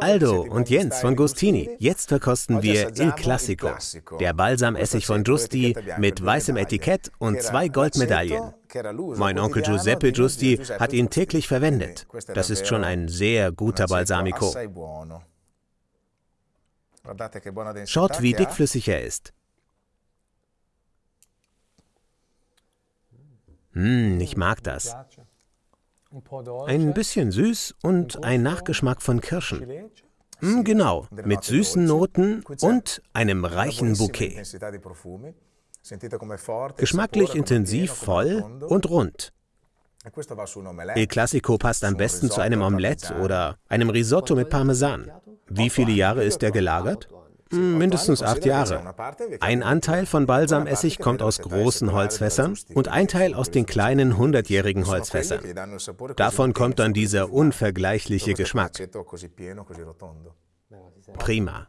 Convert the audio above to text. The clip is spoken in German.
Aldo und Jens von Gustini, jetzt verkosten wir Il Classico, der Balsamessig von Giusti mit weißem Etikett und zwei Goldmedaillen. Mein Onkel Giuseppe Giusti hat ihn täglich verwendet. Das ist schon ein sehr guter Balsamico. Schaut, wie dickflüssig er ist. Hm, ich mag das. Ein bisschen süß und ein Nachgeschmack von Kirschen. Hm, genau, mit süßen Noten und einem reichen Bouquet. Geschmacklich intensiv, voll und rund. Il Classico passt am besten zu einem Omelett oder einem Risotto mit Parmesan. Wie viele Jahre ist er gelagert? Mindestens acht Jahre. Ein Anteil von Balsamessig kommt aus großen Holzfässern und ein Teil aus den kleinen hundertjährigen Holzfässern. Davon kommt dann dieser unvergleichliche Geschmack. Prima.